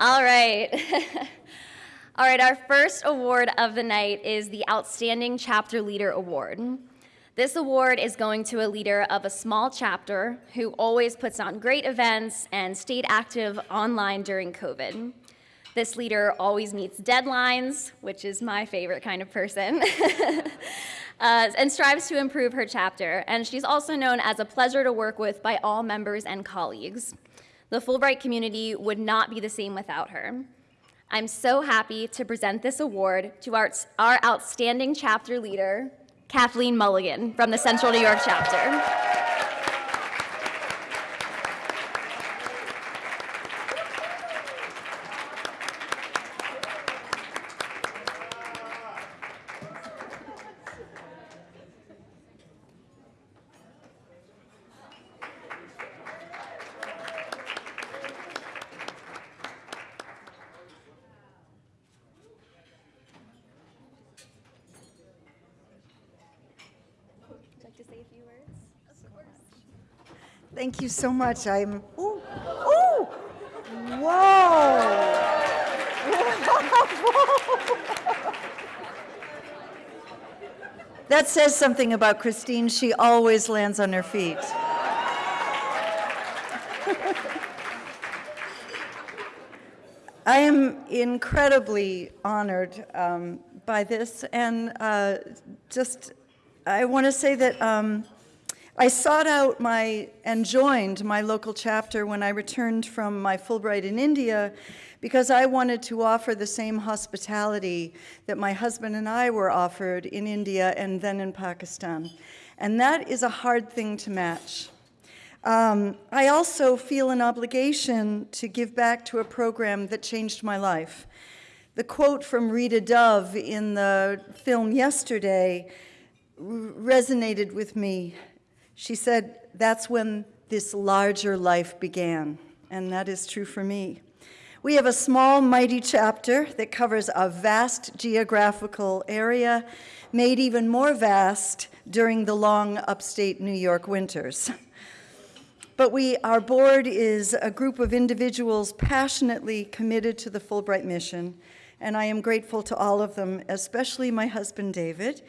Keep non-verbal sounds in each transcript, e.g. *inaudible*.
All right. *laughs* All right, our first award of the night is the Outstanding Chapter Leader Award. This award is going to a leader of a small chapter who always puts on great events and stayed active online during COVID. This leader always meets deadlines, which is my favorite kind of person, *laughs* uh, and strives to improve her chapter. And she's also known as a pleasure to work with by all members and colleagues. The Fulbright community would not be the same without her. I'm so happy to present this award to our, our outstanding chapter leader, Kathleen Mulligan from the Central New York chapter. Thank you so much. I'm, ooh, ooh, whoa. *laughs* that says something about Christine. She always lands on her feet. *laughs* I am incredibly honored um, by this, and uh, just I want to say that um, I sought out my and joined my local chapter when I returned from my Fulbright in India because I wanted to offer the same hospitality that my husband and I were offered in India and then in Pakistan. And that is a hard thing to match. Um, I also feel an obligation to give back to a program that changed my life. The quote from Rita Dove in the film yesterday resonated with me she said, that's when this larger life began, and that is true for me. We have a small, mighty chapter that covers a vast geographical area, made even more vast during the long upstate New York winters. But we, our board is a group of individuals passionately committed to the Fulbright mission, and I am grateful to all of them, especially my husband, David,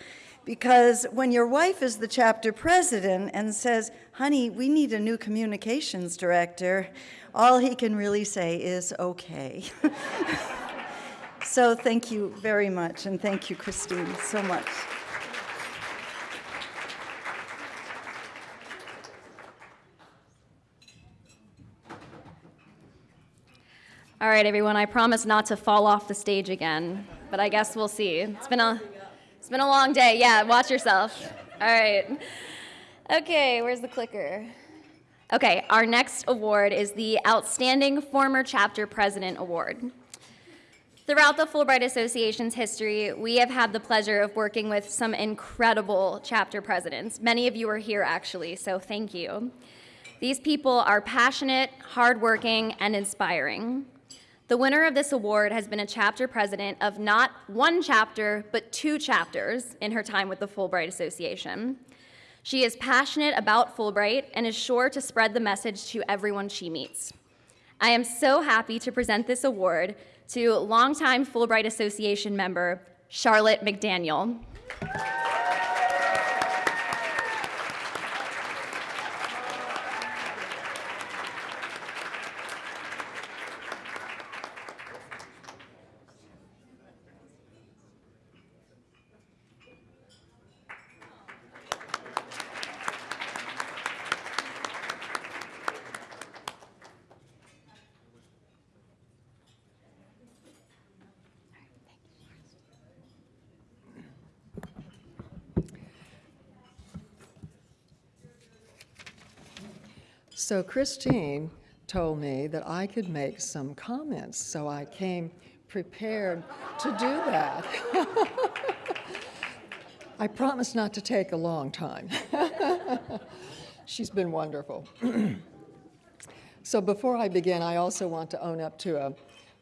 because when your wife is the chapter president and says, honey, we need a new communications director, all he can really say is, okay. *laughs* so thank you very much, and thank you, Christine, so much. All right, everyone, I promise not to fall off the stage again, but I guess we'll see. It's been a been a long day. Yeah, watch yourself. All right. Okay, where's the clicker? Okay, our next award is the Outstanding Former Chapter President Award. Throughout the Fulbright Association's history, we have had the pleasure of working with some incredible chapter presidents. Many of you are here, actually, so thank you. These people are passionate, hardworking, and inspiring. The winner of this award has been a chapter president of not one chapter, but two chapters in her time with the Fulbright Association. She is passionate about Fulbright and is sure to spread the message to everyone she meets. I am so happy to present this award to longtime Fulbright Association member, Charlotte McDaniel. So Christine told me that I could make some comments, so I came prepared to do that. *laughs* I promise not to take a long time. *laughs* She's been wonderful. *clears throat* so before I begin, I also want to own up to a,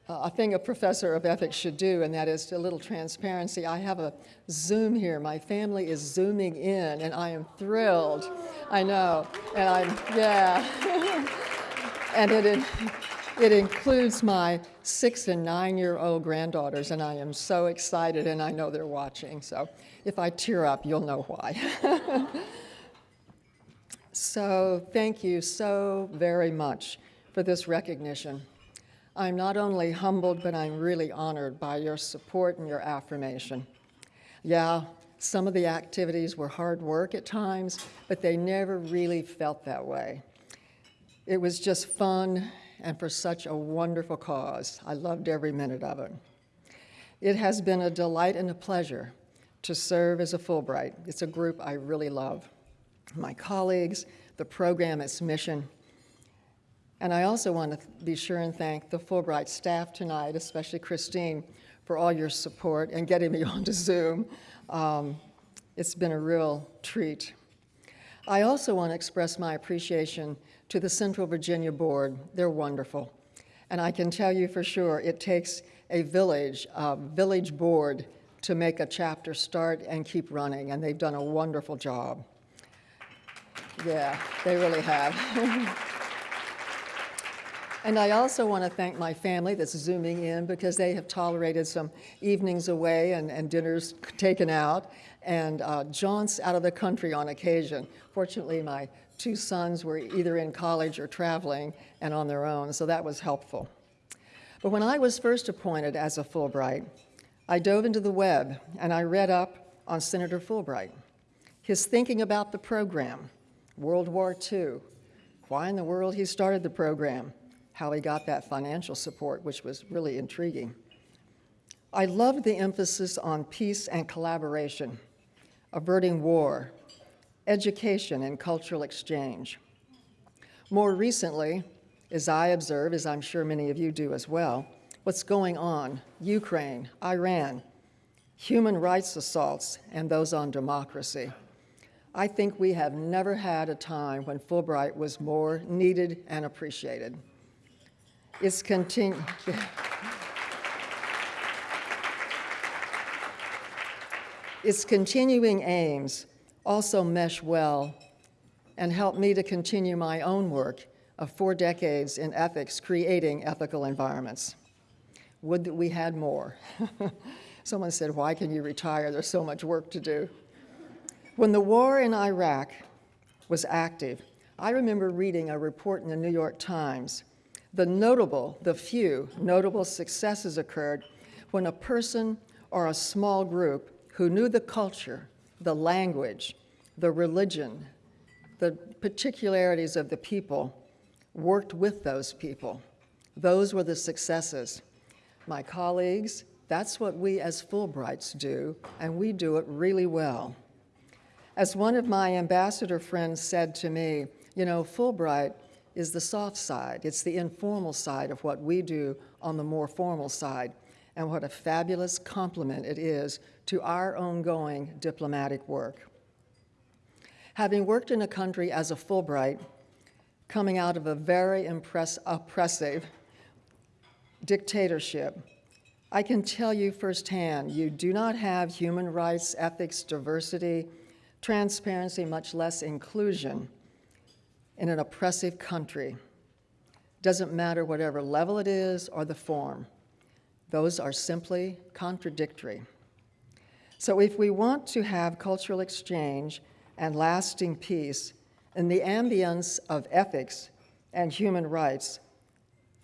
Uh, a thing a professor of ethics should do, and that is a little transparency. I have a Zoom here. My family is Zooming in, and I am thrilled. I know, and I'm, yeah. *laughs* and it, It includes my six and nine-year-old granddaughters, and I am so excited, and I know they're watching. So if I tear up, you'll know why. *laughs* so thank you so very much for this recognition. I'm not only humbled, but I'm really honored by your support and your affirmation. Yeah, some of the activities were hard work at times, but they never really felt that way. It was just fun and for such a wonderful cause. I loved every minute of it. It has been a delight and a pleasure to serve as a Fulbright. It's a group I really love. My colleagues, the program, its mission. And I also want to be sure and thank the Fulbright staff tonight, especially Christine, for all your support and getting me *laughs* onto Zoom. Um, it's been a real treat. I also want to express my appreciation to the Central Virginia Board. They're wonderful. And I can tell you for sure it takes a village, a village board, to make a chapter start and keep running, and they've done a wonderful job. Yeah, they really have. *laughs* and I also want to thank my family that's zooming in because they have tolerated some evenings away and, and dinners taken out and uh, jaunts out of the country on occasion. Fortunately, my two sons were either in college or traveling and on their own, so that was helpful. But when I was first appointed as a Fulbright, I dove into the web and I read up on Senator Fulbright, his thinking about the program, World War II, why in the world he started the program, how he got that financial support, which was really intriguing. I loved the emphasis on peace and collaboration, averting war, education, and cultural exchange. More recently, as I observe, as I'm sure many of you do as well, what's going on, Ukraine, Iran, human rights assaults, and those on democracy. I think we have never had a time when Fulbright was more needed and appreciated. It's continu- its continuing aims also mesh well and help me to continue my own work of four decades in ethics, creating ethical environments. Would that we had more. *laughs* Someone said, why can you retire? There's so much work to do. When the war in Iraq was active, I remember reading a report in the New York Times. The notable, the few notable successes occurred when a person or a small group who knew the culture, the language, the religion, the particularities of the people, worked with those people. Those were the successes. My colleagues, that's what we as Fulbrights do, and we do it really well. As one of my ambassador friends said to me, you know, Fulbright is the soft side. It's the informal side of what we do on the more formal side. And what a fabulous compliment it is to our ongoing diplomatic work. Having worked in a country as a Fulbright, coming out of a very oppressive dictatorship, I can tell you firsthand, you do not have human rights, ethics, diversity, transparency, much less inclusion in an oppressive country. Doesn't matter whatever level it is or the form. Those are simply contradictory. So if we want to have cultural exchange and lasting peace in the ambience of ethics and human rights,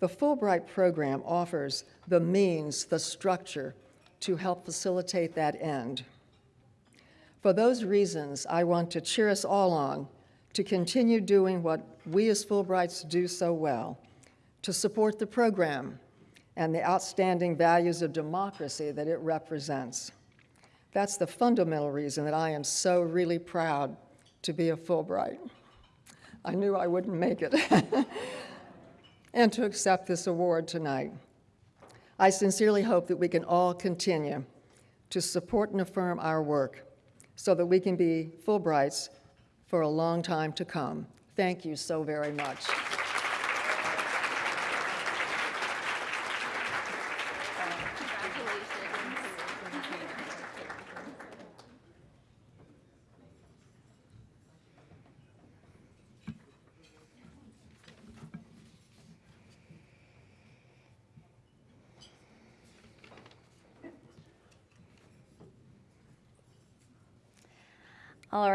the Fulbright program offers the means, the structure to help facilitate that end. For those reasons, I want to cheer us all on to continue doing what we as Fulbrights do so well, to support the program and the outstanding values of democracy that it represents. That's the fundamental reason that I am so really proud to be a Fulbright. I knew I wouldn't make it. *laughs* and to accept this award tonight. I sincerely hope that we can all continue to support and affirm our work so that we can be Fulbrights for a long time to come. Thank you so very much.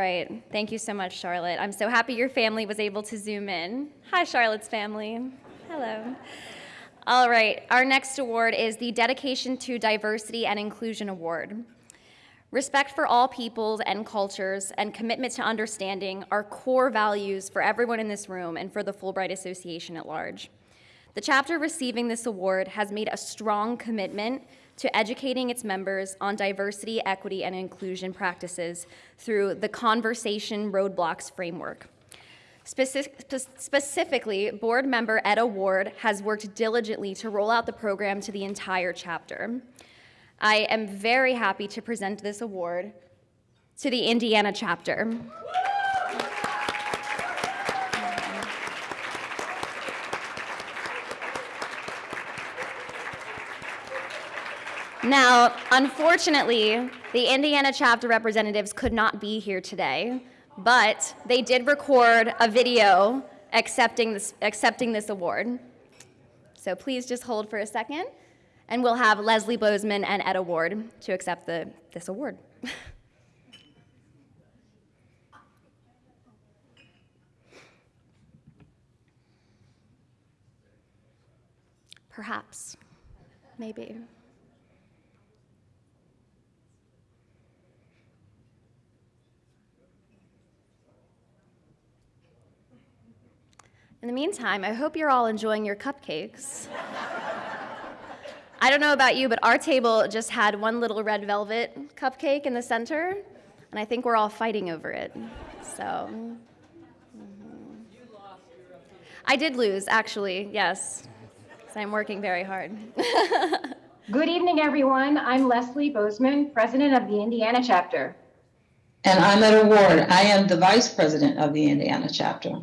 Right. Thank you so much, Charlotte. I'm so happy your family was able to zoom in. Hi, Charlotte's family. Hello. All right. Our next award is the Dedication to Diversity and Inclusion Award. Respect for all peoples and cultures and commitment to understanding are core values for everyone in this room and for the Fulbright Association at large. The chapter receiving this award has made a strong commitment to educating its members on diversity, equity, and inclusion practices through the Conversation Roadblocks framework. Speci- specifically, board member Etta Ward has worked diligently to roll out the program to the entire chapter. I am very happy to present this award to the Indiana chapter. Now, unfortunately, the Indiana chapter representatives could not be here today, but they did record a video accepting this, accepting this award. So please just hold for a second, and we'll have Leslie Bozeman and Etta Ward to accept the, this award. *laughs* Perhaps, maybe. In the meantime, I hope you're all enjoying your cupcakes. I don't know about you, but our table just had one little red velvet cupcake in the center, and I think we're all fighting over it. So. I did lose, actually, yes. 'cause I'm working very hard. *laughs* Good evening, everyone. I'm Leslie Bozeman, President of the Indiana chapter. And I'm Etta Ward. I am the Vice President of the Indiana chapter.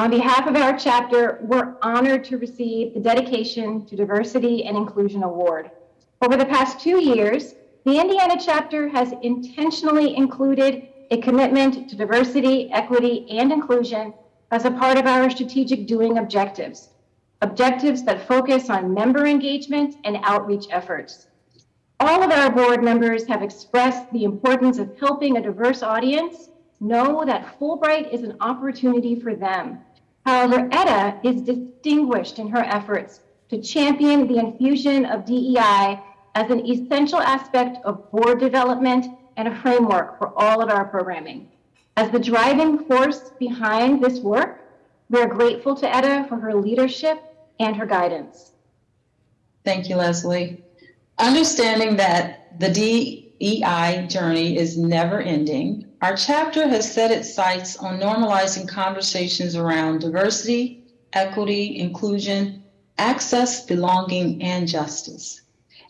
On behalf of our chapter, we're honored to receive the Dedication to Diversity and Inclusion Award. Over the past two years, the Indiana chapter has intentionally included a commitment to diversity, equity, and inclusion as a part of our strategic doing objectives, objectives that focus on member engagement and outreach efforts. All of our board members have expressed the importance of helping a diverse audience know that Fulbright is an opportunity for them. However, Etta is distinguished in her efforts to champion the infusion of DEI as an essential aspect of board development and a framework for all of our programming. As the driving force behind this work, we are grateful to Etta for her leadership and her guidance. Thank you, Leslie. Understanding that the DEI journey is never ending, our chapter has set its sights on normalizing conversations around diversity, equity, inclusion, access, belonging, and justice.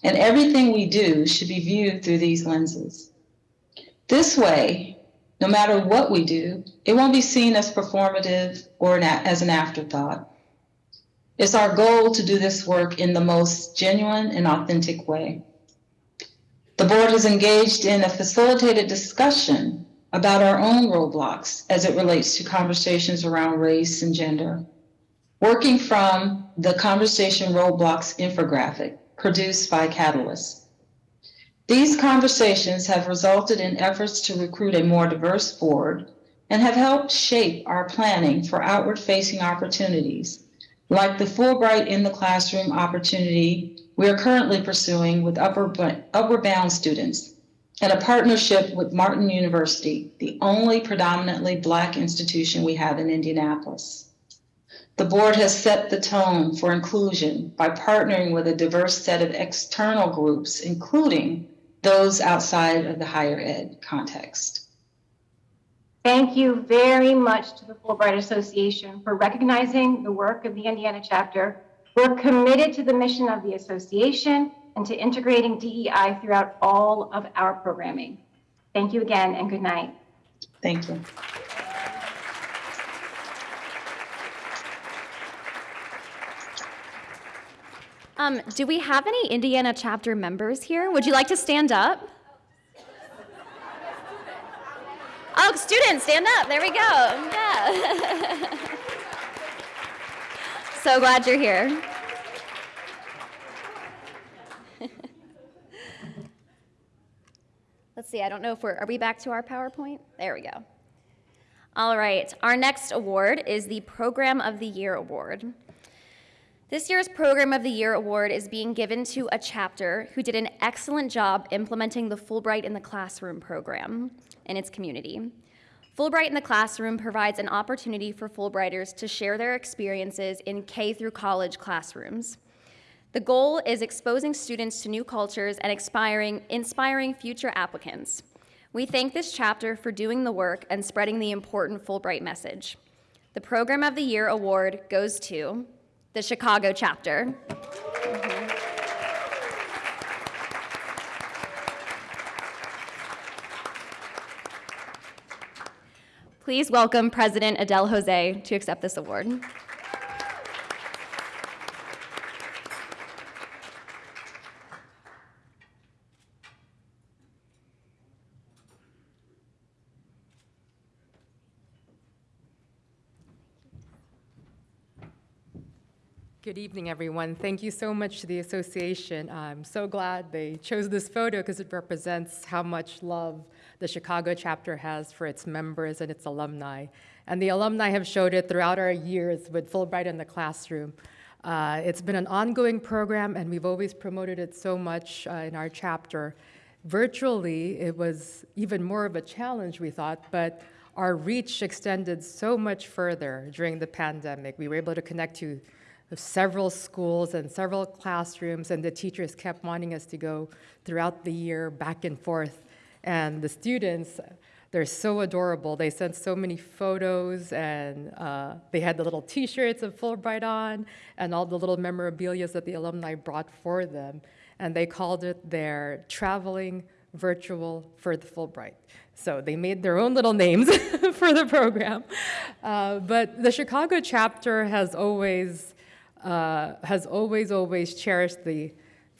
And everything we do should be viewed through these lenses. This way, no matter what we do, it won't be seen as performative or an as an afterthought. It's our goal to do this work in the most genuine and authentic way. The board has engaged in a facilitated discussion about our own roadblocks as it relates to conversations around race and gender. Working from the Conversation Roadblocks infographic produced by Catalyst. These conversations have resulted in efforts to recruit a more diverse board and have helped shape our planning for outward facing opportunities like the Fulbright in the Classroom opportunity we are currently pursuing with Upper, Upward Bound students and a partnership with Martin University, the only predominantly Black institution we have in Indianapolis. The board has set the tone for inclusion by partnering with a diverse set of external groups, including those outside of the higher ed context. Thank you very much to the Fulbright Association for recognizing the work of the Indiana chapter. We're committed to the mission of the association and to integrating DEI throughout all of our programming. Thank you again and good night. Thank you. Um, do we have any Indiana chapter members here? Would you like to stand up? Oh, students, stand up. There we go. Yeah. *laughs* so glad you're here. *laughs* Let's see, I don't know if we're, are we back to our PowerPoint? There we go. All right, our next award is the Program of the Year Award. This year's Program of the Year Award is being given to a chapter who did an excellent job implementing the Fulbright in the Classroom program in its community. Fulbright in the Classroom provides an opportunity for Fulbrighters to share their experiences in K through college classrooms. The goal is exposing students to new cultures and inspiring, inspiring future applicants. We thank this chapter for doing the work and spreading the important Fulbright message. The Program of the Year award goes to the Chicago chapter. Please welcome President Adele Jose to accept this award. Good evening, everyone. Thank you so much to the association. I'm so glad they chose this photo because it represents how much love the Chicago chapter has for its members and its alumni. And the alumni have showed it throughout our years with Fulbright in the classroom. Uh, it's been an ongoing program, and we've always promoted it so much uh, in our chapter. Virtually, it was even more of a challenge, we thought, but our reach extended so much further during the pandemic. We were able to connect to several schools and several classrooms, and the teachers kept wanting us to go throughout the year back and forth. And the students, they're so adorable. They sent so many photos, and uh, they had the little T-shirts of Fulbright on, and all the little memorabilia that the alumni brought for them. And they called it their traveling virtual for the Fulbright. So they made their own little names *laughs* for the program. Uh, but the Chicago chapter has always uh, has always, always cherished the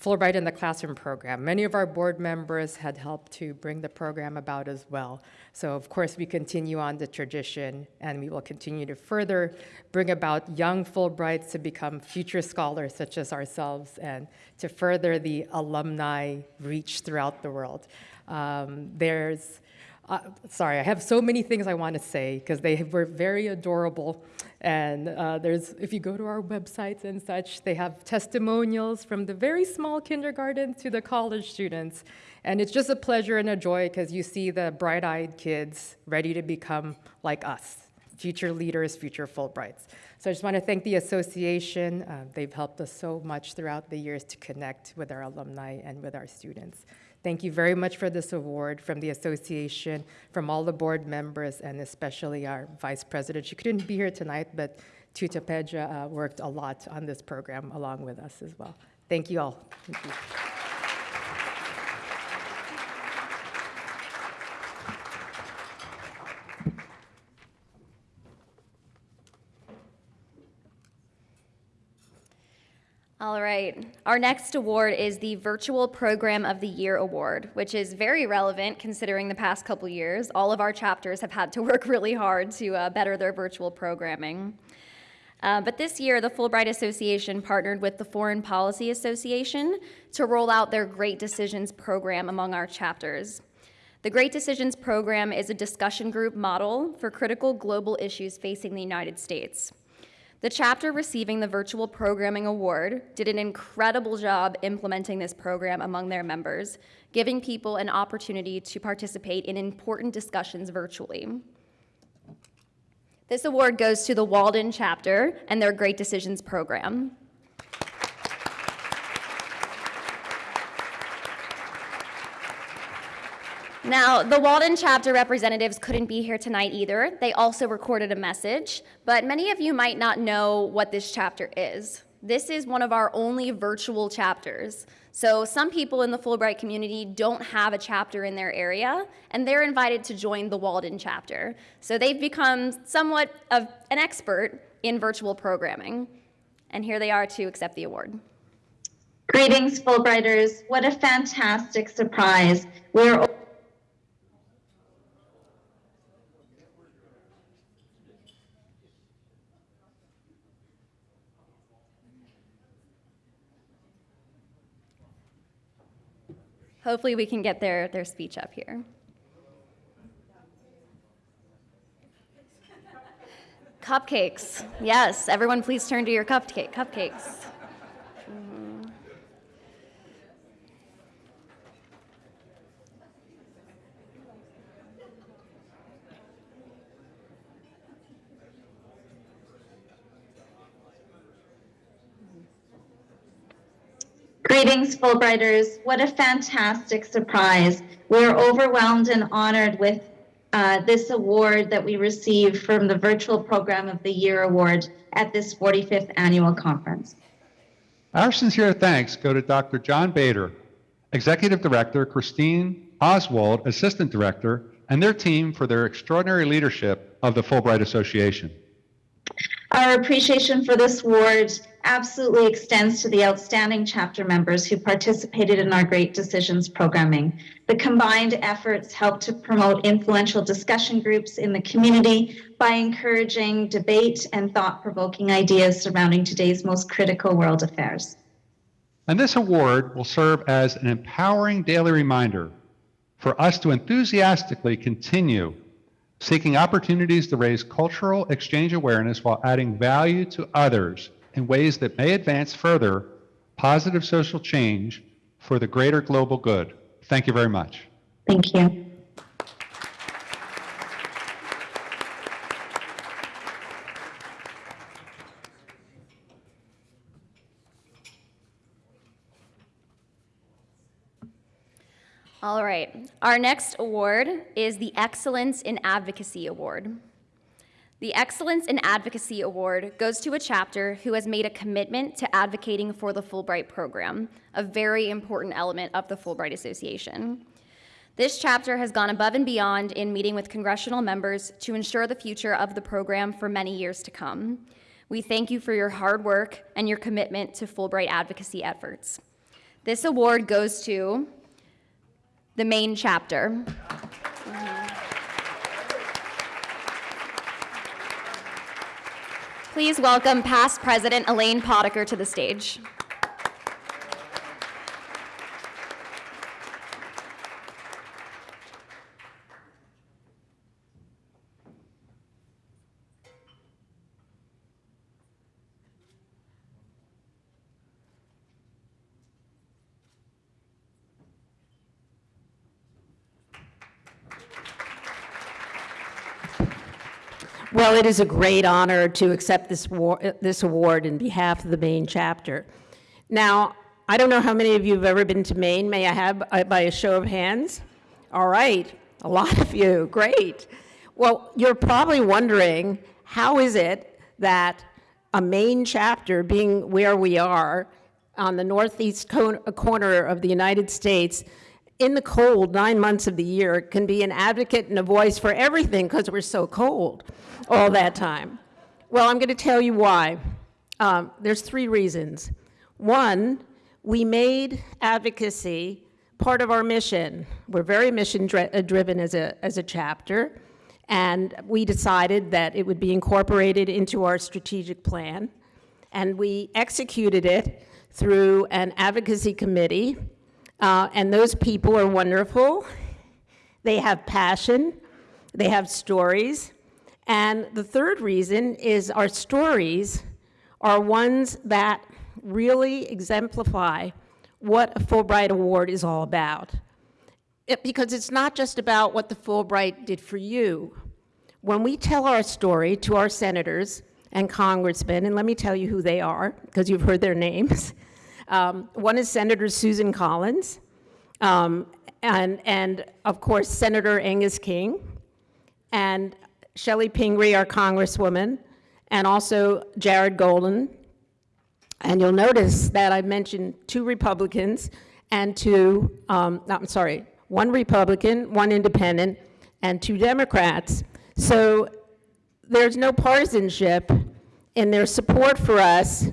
Fulbright in the Classroom program. Many of our board members had helped to bring the program about as well. So of course we continue on the tradition and we will continue to further bring about young Fulbrights to become future scholars such as ourselves and to further the alumni reach throughout the world. Um, there's, uh, sorry, I have so many things I want to say because they were very adorable. And uh, there's, if you go to our websites and such, they have testimonials from the very small kindergarten to the college students. And it's just a pleasure and a joy because you see the bright-eyed kids ready to become like us, future leaders, future Fulbrights. So I just want to thank the association. Uh, they've helped us so much throughout the years to connect with our alumni and with our students. Thank you very much for this award from the association, from all the board members, and especially our vice president. She couldn't be here tonight, but Tuta Pedra uh, worked a lot on this program along with us as well. Thank you all. Thank you. All right. Our next award is the Virtual Program of the Year Award, which is very relevant considering the past couple years. All of our chapters have had to *laughs* work really hard to uh, better their virtual programming. Uh, but this year, the Fulbright Association partnered with the Foreign Policy Association to roll out their Great Decisions program among our chapters. The Great Decisions program is a discussion group model for critical global issues facing the United States. The chapter receiving the Virtual Programming Award did an incredible job implementing this program among their members, giving people an opportunity to participate in important discussions virtually. This award goes to the Walden chapter and their Great Decisions program. Now, the Walden chapter representatives couldn't be here tonight either. They also recorded a message, but many of you might not know what this chapter is. This is one of our only virtual chapters. So some people in the Fulbright community don't have a chapter in their area, and they're invited to join the Walden chapter. So they've become somewhat of an expert in virtual programming. And here they are to accept the award. Greetings, Fulbrighters. What a fantastic surprise. We're hopefully we can get their, their speech up here. Cupcakes. Yes, everyone please turn to your cupcake, cupcakes. Greetings, Fulbrighters. What a fantastic surprise. We're overwhelmed and honored with uh, this award that we received from the Virtual Program of the Year Award at this 45th annual conference. Our sincere thanks go to Dr. John Bader, Executive Director, Christine Oswald, Assistant Director, and their team for their extraordinary leadership of the Fulbright Association. Our appreciation for this award absolutely extends to the outstanding chapter members who participated in our Great Decisions programming. The combined efforts help to promote influential discussion groups in the community by encouraging debate and thought provoking ideas surrounding today's most critical world affairs. And this award will serve as an empowering daily reminder for us to enthusiastically continue seeking opportunities to raise cultural exchange awareness while adding value to others in ways that may advance further positive social change for the greater global good. Thank you very much. Thank you. All right, our next award is the Excellence in Advocacy Award. The Excellence in Advocacy Award goes to a chapter who has made a commitment to advocating for the Fulbright program, a very important element of the Fulbright Association. This chapter has gone above and beyond in meeting with congressional members to ensure the future of the program for many years to come. We thank you for your hard work and your commitment to Fulbright advocacy efforts. This award goes to the Maine chapter. Please welcome past President Elaine Potiker to the stage. Well, it is a great honor to accept this, this award in behalf of the Maine chapter. Now, I don't know how many of you have ever been to Maine. May I have uh, by a show of hands? All right, a lot of you. Great. Well, you're probably wondering how is it that a Maine chapter, being where we are on the northeast corner of the United States, in the cold, nine months of the year, can be an advocate and a voice for everything because we're so cold all that time. Well, I'm going to tell you why. Um, there's three reasons. One, we made advocacy part of our mission. We're very mission dri- uh, driven as a, as a chapter, and we decided that it would be incorporated into our strategic plan. And we executed it through an advocacy committee uh, and those people are wonderful. They have passion, they have stories. And the third reason is our stories are ones that really exemplify what a Fulbright Award is all about. It, because it's not just about what the Fulbright did for you. When we tell our story to our senators and congressmen, and let me tell you who they are, because you've heard their names. *laughs* Um, one is Senator Susan Collins, um, and, and of course, Senator Angus King, and Chellie Pingree, our Congresswoman, and also Jared Golden. And you'll notice that I mentioned two Republicans and two, um, I'm sorry, one Republican, one independent, and two Democrats. So there's no partisanship in their support for us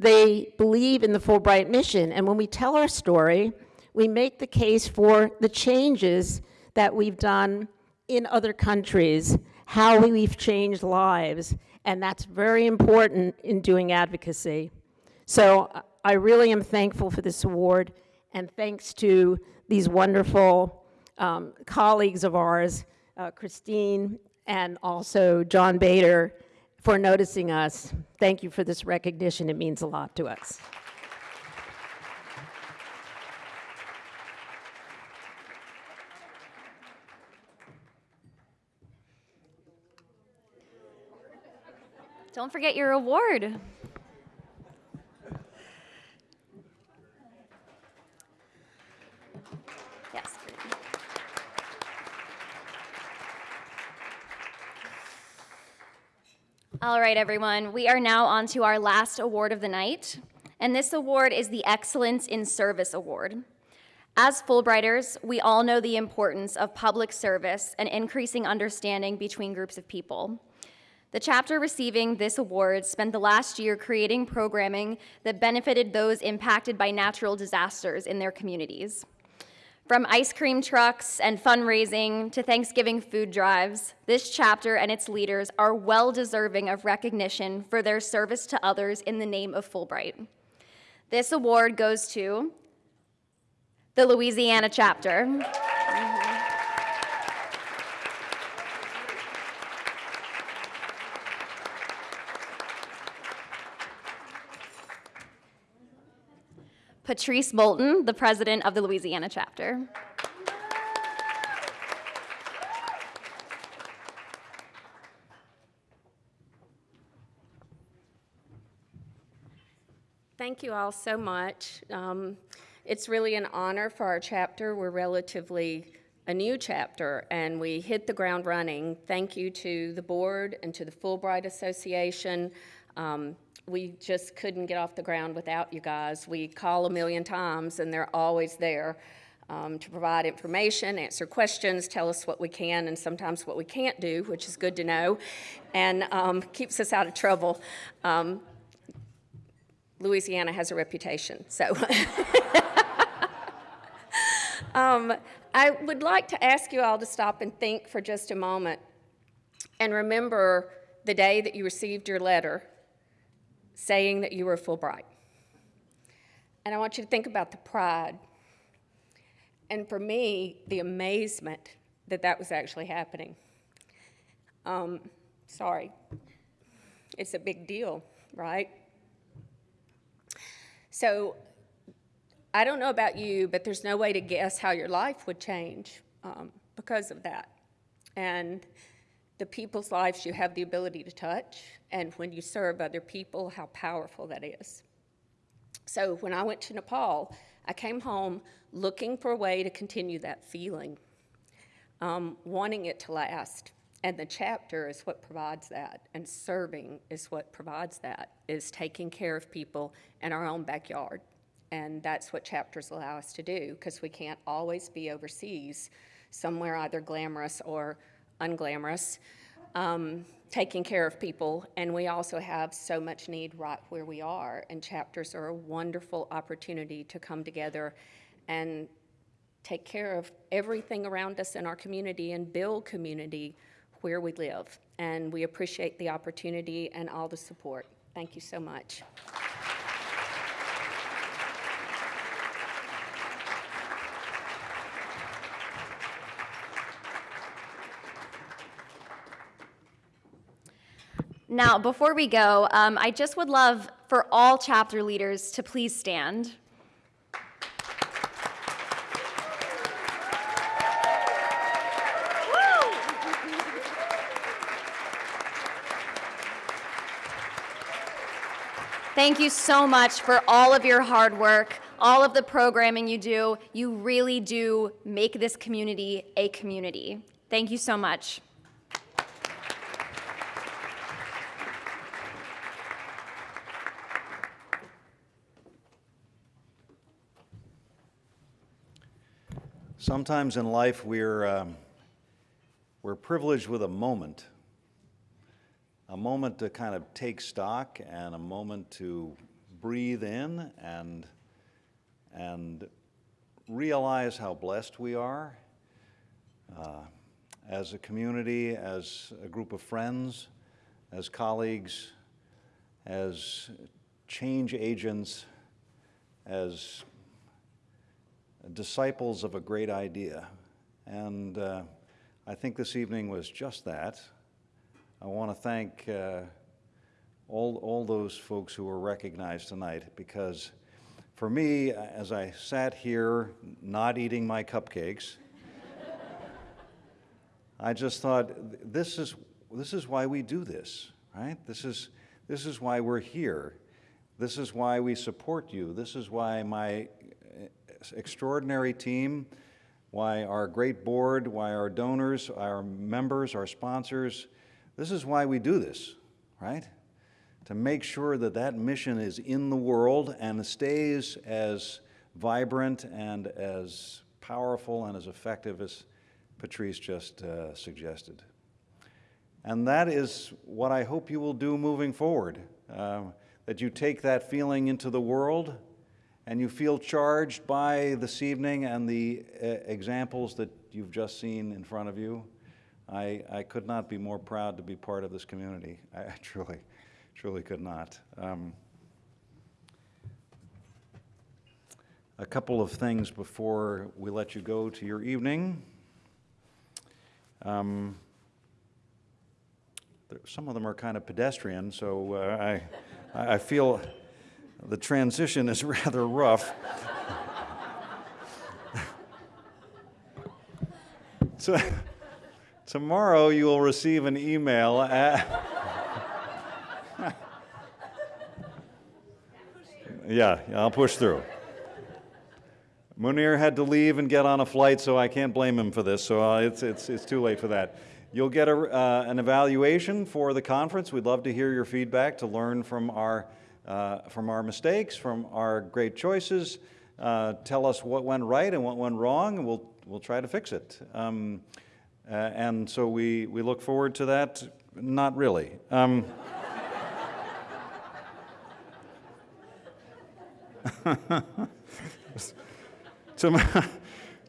they believe in the Fulbright mission. And when we tell our story, we make the case for the changes that we've done in other countries, how we've changed lives, and that's very important in doing advocacy. So I really am thankful for this award, and thanks to these wonderful um, colleagues of ours, uh, Christine and also John Bader, for noticing us. Thank you for this recognition. It means a lot to us. Don't forget your award. Yes. All right, everyone. We are now on to our last award of the night, and this award is the Excellence in Service Award. As Fulbrighters, we all know the importance of public service and increasing understanding between groups of people. The chapter receiving this award spent the last year creating programming that benefited those impacted by natural disasters in their communities. From ice cream trucks and fundraising to Thanksgiving food drives, this chapter and its leaders are well deserving of recognition for their service to others in the name of Fulbright. This award goes to the Louisiana chapter. Patrice Bolton, the president of the Louisiana chapter. Thank you all so much. Um, it's really an honor for our chapter. We're relatively a new chapter and we hit the ground running. Thank you to the board and to the Fulbright Association. Um, we just couldn't get off the ground without you guys. We call a million times and they're always there um, to provide information, answer questions, tell us what we can and sometimes what we can't do, which is good to know, and um, keeps us out of trouble. Um, Louisiana has a reputation, so. *laughs* Um, I would like to ask you all to stop and think for just a moment and remember the day that you received your letter saying that you were Fulbright. And I want you to think about the pride. And for me, the amazement that that was actually happening. Um, sorry. It's a big deal, right? So I don't know about you, but there's no way to guess how your life would change um, because of that. And the people's lives you have the ability to touch, and when you serve other people, how powerful that is. So when I went to Nepal, I came home looking for a way to continue that feeling, um, wanting it to last. And the chapter is what provides that, and serving is what provides that, is taking care of people in our own backyard. And that's what chapters allow us to do because we can't always be overseas, somewhere either glamorous or unglamorous, um, taking care of people. And we also have so much need right where we are. And chapters are a wonderful opportunity to come together and take care of everything around us in our community and build community where we live. And we appreciate the opportunity and all the support. Thank you so much. Now, before we go, um, I just would love for all chapter leaders to please stand. Thank you so much for all of your hard work, all of the programming you do. You really do make this community a community. Thank you so much. Sometimes in life we're, um, we're privileged with a moment, a moment to kind of take stock and a moment to breathe in and, and realize how blessed we are uh, as a community, as a group of friends, as colleagues, as change agents, as disciples of a great idea. And uh, I think this evening was just that. I want to thank uh, all, all those folks who were recognized tonight because for me, as I sat here not eating my cupcakes, *laughs* I just thought this is, this is why we do this, right? This is, this is why we're here. This is why we support you. This is why my extraordinary team, why our great board, why our donors, our members, our sponsors, this is why we do this, right? To make sure that that mission is in the world and stays as vibrant and as powerful and as effective as Patrice just uh, suggested. And that is what I hope you will do moving forward, uh, that you take that feeling into the world and you feel charged by this evening and the uh, examples that you've just seen in front of you. I, I could not be more proud to be part of this community. *laughs* I, truly, truly could not. Um, a couple of things before we let you go to your evening. Um, there, some of them are kind of pedestrian, so uh, I, I feel the transition is *laughs* rather rough. so, tomorrow you will receive an email. At *laughs* yeah, I'll push through. Munir had to leave and get on a flight, so I can't blame him for this, so uh, it's, it's, it's too late for that. You'll get a, uh, an evaluation for the conference. We'd love to hear your feedback to learn from our, uh, from our mistakes, from our great choices. Uh, tell us what went right and what went wrong, and we'll, we'll try to fix it. Um, uh, and so we, we look forward to that. Not really. Um, *laughs*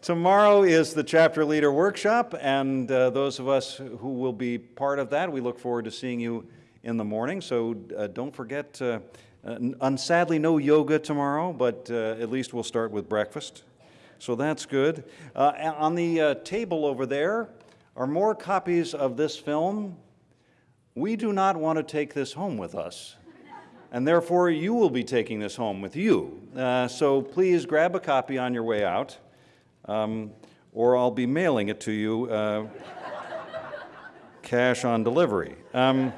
Tomorrow is the chapter leader workshop, and uh, those of us who will be part of that, we look forward to seeing you in the morning. So uh, don't forget, uh, uh sadly, no yoga tomorrow, but uh, at least we'll start with breakfast. So that's good. Uh, on the table over there are more copies of this film. We do not want to take this home with us and therefore you will be taking this home with you. Uh, so please grab a copy on your way out, um, or I'll be mailing it to you uh, cash on delivery. Um,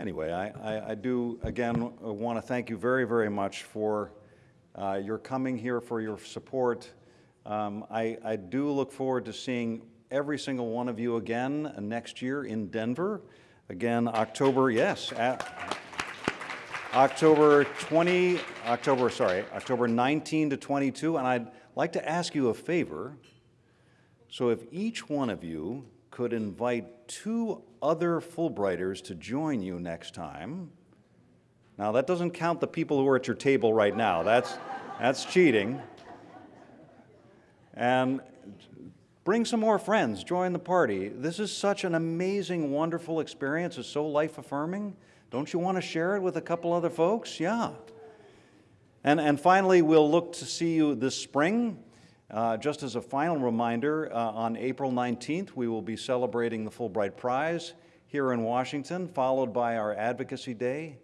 anyway, I, I, I, do, again, want to thank you very, very much for uh, your coming here, for your support. Um, I, I do look forward to seeing every single one of you again next year in Denver. Again, October, yes, October 20, October, sorry, October 19 to 22. And I'd like to ask you a favor. So if each one of you could invite two other Fulbrighters to join you next time. Now, that doesn't count the people who are at your table right now. That's, that's cheating. And Bring some more friends, join the party. This is such an amazing, wonderful experience. It's so life affirming. Don't you want to share it with a couple other folks? Yeah. And, and finally, we'll look to see you this spring. Uh, just as a final reminder, uh, on April 19th, we will be celebrating the Fulbright Prize here in Washington, followed by our Advocacy Day,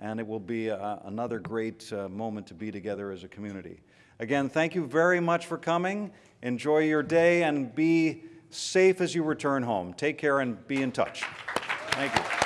and it will be uh, another great uh, moment to be together as a community. Again, thank you very much for coming. Enjoy your day and be safe as you return home. Take care and be in touch. Thank you.